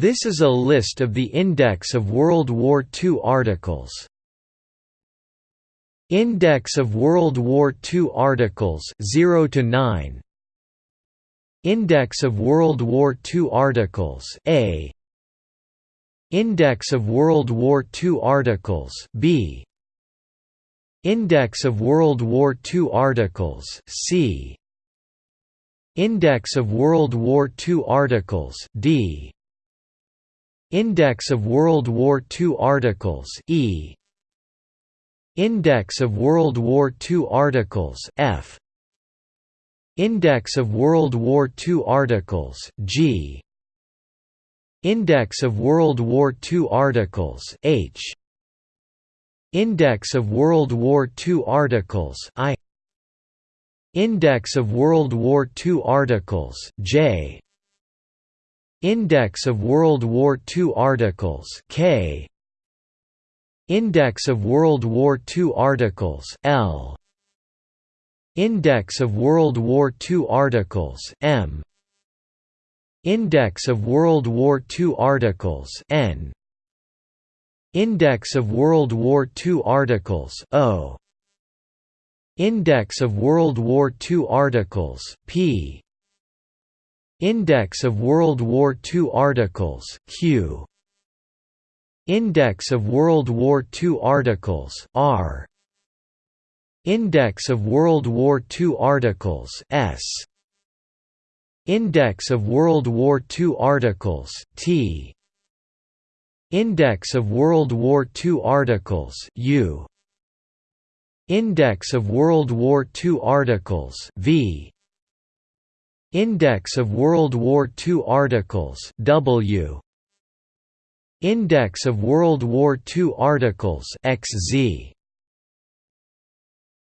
This is a list of the Index of World War II articles. Index of World War II articles 0 to 9 Index of World War II articles A. Index of World War II articles B. Index of World War II articles C. Index of World War II articles D Index of World War II articles E. Index of World War II articles F. Index of World War II articles G. Index of World War II articles H. Index of World War II articles I. Index of World War II articles J Index of World War II articles K. Index of World War II articles L. Index of World War II articles M. Index of World War II articles N. Index of World War II articles O. Index of World War II articles P Index of World War II articles Q. Index of World War II articles R. Index of World War II articles S. Index of World War II articles T. Index of World War II articles U. Index of World War II articles V Index of World War II articles W. Index of World War II articles XZ